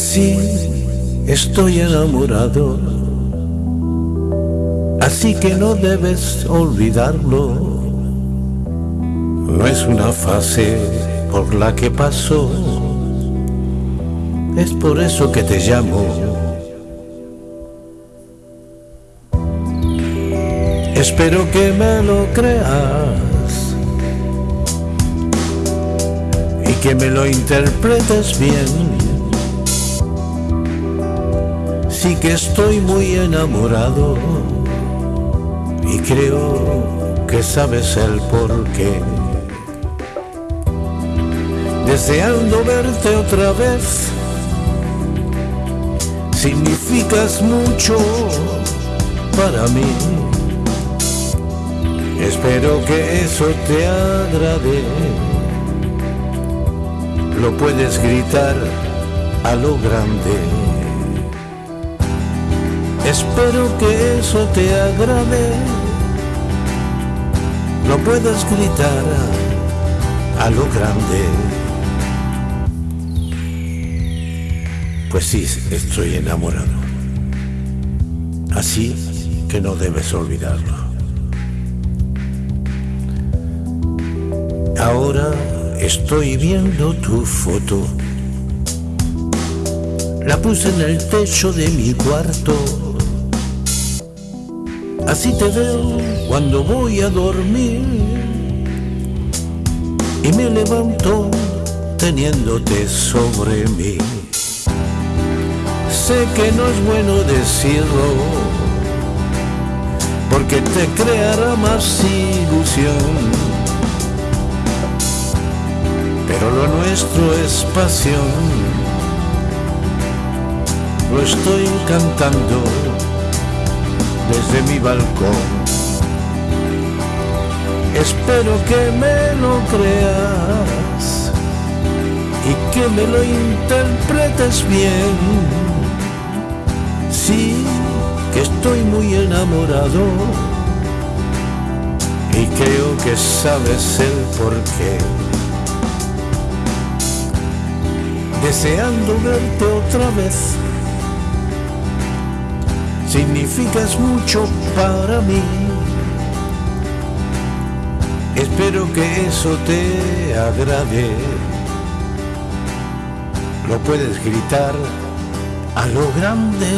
sí, estoy enamorado, así que no debes olvidarlo. No es una fase por la que paso, es por eso que te llamo. Espero que me lo creas y que me lo interpretes bien. Sí que estoy muy enamorado y creo que sabes el porqué. Deseando verte otra vez, significas mucho para mí. Espero que eso te agrade. Lo puedes gritar a lo grande. Espero que eso te agrade. Lo puedes gritar a lo grande. Pues sí, estoy enamorado. Así que no debes olvidarlo. Ahora estoy viendo tu foto. La puse en el techo de mi cuarto. Así te veo cuando voy a dormir. Y me levanto teniéndote sobre mí. Sé que no es bueno decirlo, porque te creará más ilusión. Pero lo nuestro es pasión. Lo estoy cantando desde mi balcón. Espero que me lo creas y que me lo interpretes bien. Sí, que estoy muy enamorado y creo que sabes el porqué. Deseando verte otra vez, significas mucho para mí. Espero que eso te agrade. Lo puedes gritar a lo grande.